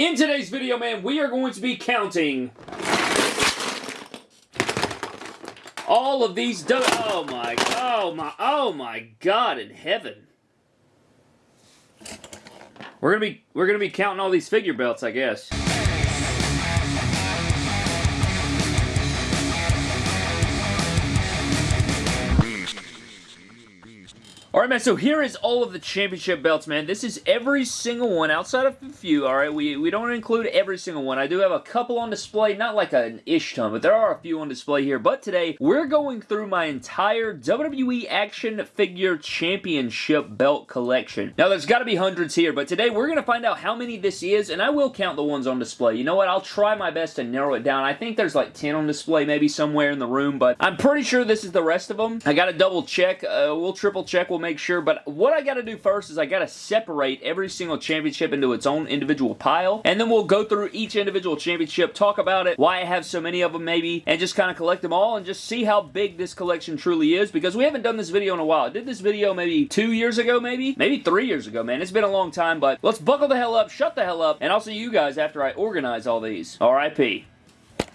In today's video, man, we are going to be counting all of these. Oh my, oh my, oh my God in heaven. We're gonna be we're gonna be counting all these figure belts, I guess. Alright, man, so here is all of the championship belts, man. This is every single one outside of a few, alright? We, we don't include every single one. I do have a couple on display, not like an ish ton, but there are a few on display here. But today, we're going through my entire WWE Action Figure Championship belt collection. Now, there's got to be hundreds here, but today we're going to find out how many this is, and I will count the ones on display. You know what? I'll try my best to narrow it down. I think there's like 10 on display maybe somewhere in the room, but I'm pretty sure this is the rest of them. I got to double check. Uh, we'll triple check. We'll make sure. But what I got to do first is I got to separate every single championship into its own individual pile. And then we'll go through each individual championship, talk about it, why I have so many of them maybe, and just kind of collect them all and just see how big this collection truly is because we haven't done this video in a while. I did this video maybe two years ago maybe? Maybe three years ago, man. It's been a long time, but let's buckle the hell up, shut the hell up, and I'll see you guys after I organize all these. R.I.P.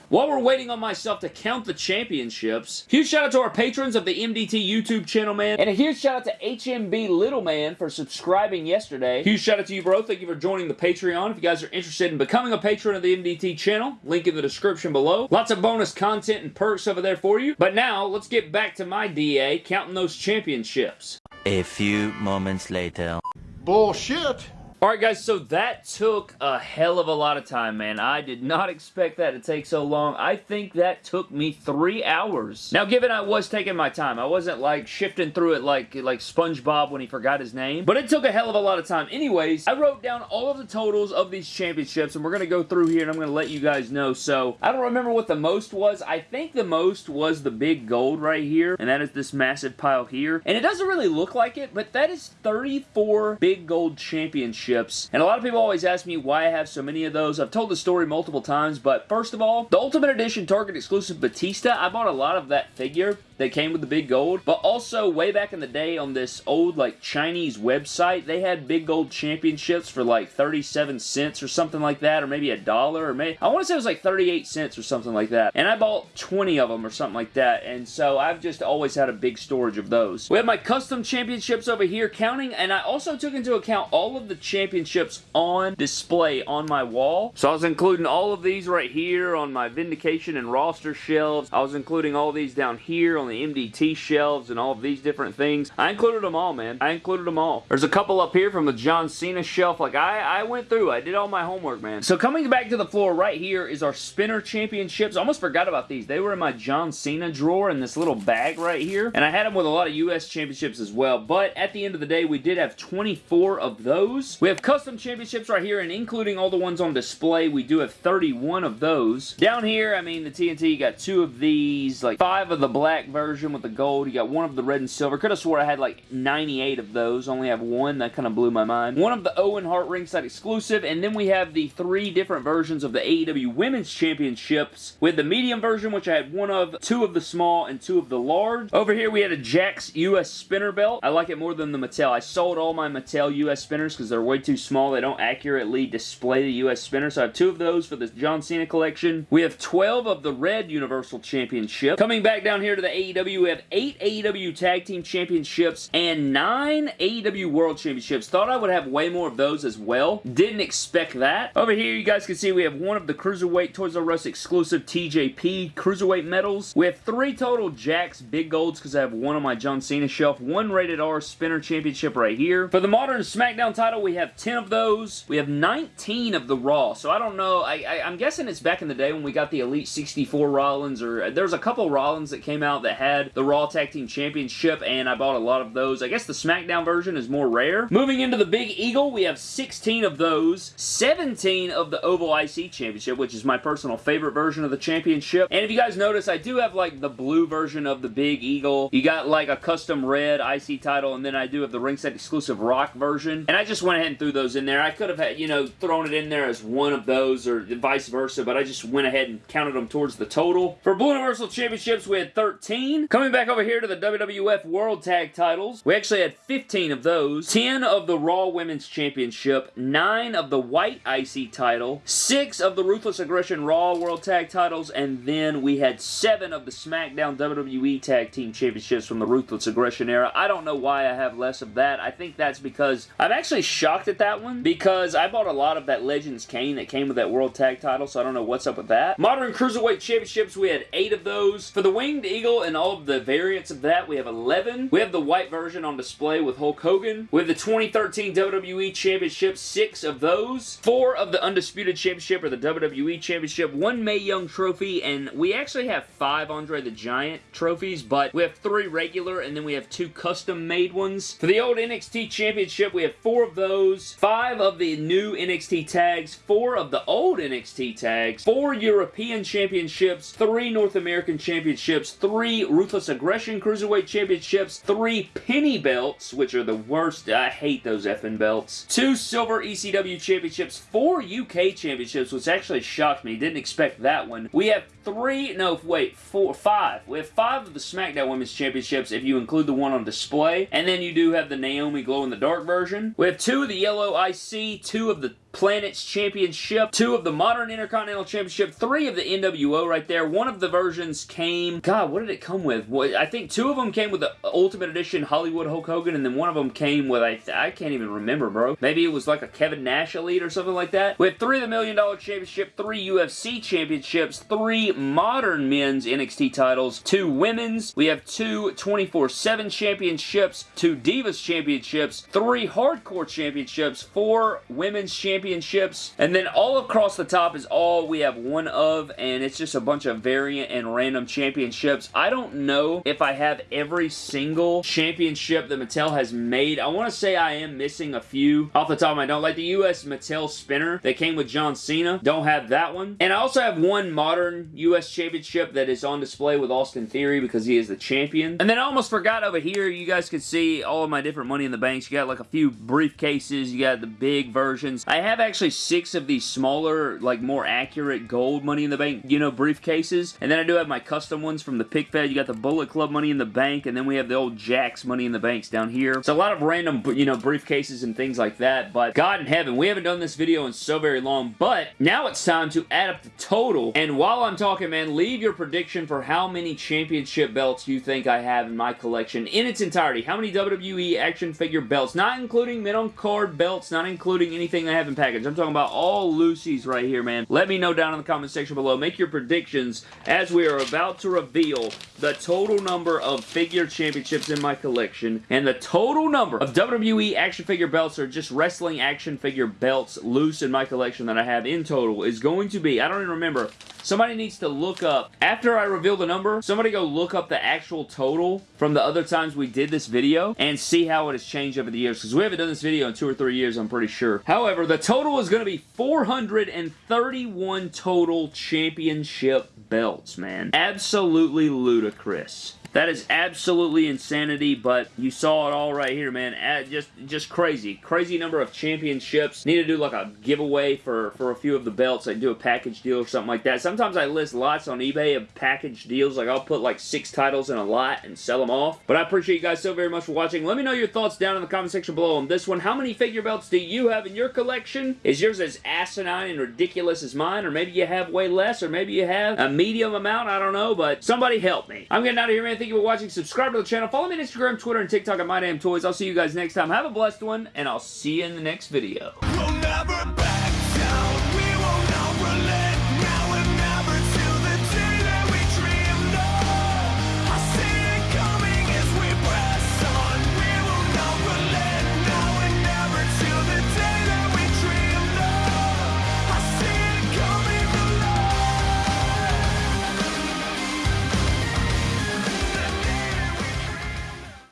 While we're waiting on myself to count the championships, huge shout out to our patrons of the MDT YouTube channel, man. And a huge shout out to HMB Little Man for subscribing yesterday. Huge shout out to you, bro. Thank you for joining the Patreon. If you guys are interested in becoming a patron of the MDT channel, link in the description below. Lots of bonus content and perks over there for you. But now, let's get back to my DA, counting those championships. A few moments later. Bullshit. Alright guys, so that took a hell of a lot of time, man. I did not expect that to take so long. I think that took me three hours. Now, given I was taking my time, I wasn't like shifting through it like, like SpongeBob when he forgot his name, but it took a hell of a lot of time. Anyways, I wrote down all of the totals of these championships, and we're going to go through here, and I'm going to let you guys know. So, I don't remember what the most was. I think the most was the big gold right here, and that is this massive pile here. And it doesn't really look like it, but that is 34 big gold championships and a lot of people always ask me why I have so many of those. I've told the story multiple times, but first of all, the Ultimate Edition Target exclusive Batista, I bought a lot of that figure that came with the big gold. But also, way back in the day on this old, like, Chinese website, they had big gold championships for, like, 37 cents or something like that, or maybe a dollar, or maybe, I want to say it was, like, 38 cents or something like that. And I bought 20 of them or something like that, and so I've just always had a big storage of those. We have my custom championships over here counting, and I also took into account all of the championships on display on my wall. So I was including all of these right here on my Vindication and roster shelves. I was including all these down here on the MDT shelves and all of these different things. I included them all, man. I included them all. There's a couple up here from the John Cena shelf. Like, I, I went through. I did all my homework, man. So coming back to the floor right here is our spinner championships. I almost forgot about these. They were in my John Cena drawer in this little bag right here. And I had them with a lot of U.S. championships as well. But at the end of the day, we did have 24 of those. We have custom championships right here, and including all the ones on display, we do have 31 of those. Down here, I mean, the TNT you got two of these, like five of the black version with the gold. You got one of the red and silver. Could have swore I had like 98 of those. Only have one. That kind of blew my mind. One of the Owen Hart ringside exclusive. And then we have the three different versions of the AEW Women's Championships We with the medium version, which I had one of, two of the small, and two of the large. Over here, we had a Jakks US spinner belt. I like it more than the Mattel. I sold all my Mattel US spinners because they're way too small. They don't accurately display the US spinner. So I have two of those for the John Cena collection. We have 12 of the red Universal Championship. Coming back down here to the AEW, we have 8 AEW Tag Team Championships and 9 AEW World Championships. Thought I would have way more of those as well. Didn't expect that. Over here, you guys can see we have one of the Cruiserweight Toys R Us exclusive TJP Cruiserweight medals. We have three total Jakks Big Golds because I have one on my John Cena shelf. One Rated R Spinner Championship right here. For the Modern SmackDown title, we have 10 of those. We have 19 of the Raw. So I don't know. I, I, I'm guessing it's back in the day when we got the Elite 64 Rollins or uh, there's a couple Rollins that came out that had the Raw Tag Team Championship, and I bought a lot of those. I guess the SmackDown version is more rare. Moving into the Big Eagle, we have 16 of those, 17 of the Oval IC Championship, which is my personal favorite version of the championship. And if you guys notice, I do have like the blue version of the Big Eagle. You got like a custom red IC title, and then I do have the ringside exclusive Rock version. And I just went ahead and ran through those in there. I could have had, you know, thrown it in there as one of those or vice versa, but I just went ahead and counted them towards the total. For Blue Universal Championships, we had 13. Coming back over here to the WWF World Tag Titles, we actually had 15 of those. 10 of the Raw Women's Championship, 9 of the White IC title, 6 of the Ruthless Aggression Raw World Tag Titles, and then we had 7 of the SmackDown WWE Tag Team Championships from the Ruthless Aggression era. I don't know why I have less of that. I think that's because I'm actually shocked at that one because I bought a lot of that Legends Kane that came with that World Tag title, so I don't know what's up with that. Modern Cruiserweight Championships, we had 8 of those. For the Winged Eagle and all of the variants of that, we have 11. We have the white version on display with Hulk Hogan. We have the 2013 WWE Championship, 6 of those. 4 of the Undisputed Championship or the WWE Championship, 1 Mae Young Trophy, and we actually have 5 Andre the Giant trophies, but we have 3 regular and then we have 2 custom made ones. For the old NXT Championship, we have 4 of those, 5 of the new NXT tags, 4 of the old NXT tags, 4 European Championships, 3 North American Championships, 3 Ruthless Aggression Cruiserweight Championships, 3 Penny Belts, which are the worst. I hate those effing belts. 2 Silver ECW Championships, 4 UK Championships, which actually shocked me. Didn't expect that one. We have 3, no, wait, 4, 5. We have 5 of the SmackDown Women's Championships if you include the one on display, and then you do have the Naomi Glow in the Dark version. We have 2 of the Yellow IC, 2 of the Planets Championship, two of the Modern Intercontinental Championship, three of the NWO right there. One of the versions came... God, what did it come with? Well, I think two of them came with the Ultimate Edition Hollywood Hulk Hogan, and then one of them came with... I, I can't even remember, bro. Maybe it was like a Kevin Nash Elite or something like that. We have three of the Million Dollar Championship, three UFC Championships, three Modern Men's NXT titles, two Women's. We have two 24-7 Championships, two Divas Championships, three Hardcore Championships, four Women's Championships, championships. And then all across the top is all we have one of, and it's just a bunch of variant and random championships. I don't know if I have every single championship that Mattel has made. I want to say I am missing a few off the top of my head. Like the US Mattel Spinner that came with John Cena. Don't have that one. And I also have one modern US championship that is on display with Austin Theory because he is the champion. And then I almost forgot over here, you guys could see all of my different Money in the Banks. You got like a few briefcases. You got the big versions. I have actually six of these smaller, like more accurate gold Money in the Bank, you know, briefcases. And then I do have my custom ones from the Pick Fed. You got the Bullet Club Money in the Bank, and then we have the old Jakks Money in the Banks down here. So a lot of random, you know, briefcases and things like that. But God in heaven, we haven't done this video in so very long. But now it's time to add up the total. And while I'm talking, man, leave your prediction for how many championship belts you think I have in my collection in its entirety. How many WWE action figure belts, not including men on card belts, not including anything I have in package. I'm talking about all Lucy's right here, man. Let me know down in the comment section below. Make your predictions as we are about to reveal the total number of figure championships in my collection and the total number of WWE action figure belts or just wrestling action figure belts loose in my collection that I have in total is going to be, I don't even remember, somebody needs to look up, after I reveal the number, somebody go look up the actual total from the other times we did this video and see how it has changed over the years because we haven't done this video in two or three years, I'm pretty sure. However, the total is going to be 431 total championship belts, man. Absolutely ludicrous. That is absolutely insanity, but you saw it all right here, man. Just just crazy. Crazy number of championships. Need to do like a giveaway for, for a few of the belts. Like do a package deal or something like that. Sometimes I list lots on eBay of package deals. Like I'll put like six titles in a lot and sell them off. But I appreciate you guys so very much for watching. Let me know your thoughts down in the comment section below on this one. How many figure belts do you have in your collection? Is yours as asinine and ridiculous as mine? Or maybe you have way less? Or maybe you have a medium amount? I don't know, but somebody help me. I'm getting out of here, man. Thank you for watching. Subscribe to the channel. Follow me on Instagram, Twitter, and TikTok at My Damn Toys. I'll see you guys next time. Have a blessed one, and I'll see you in the next video. We'll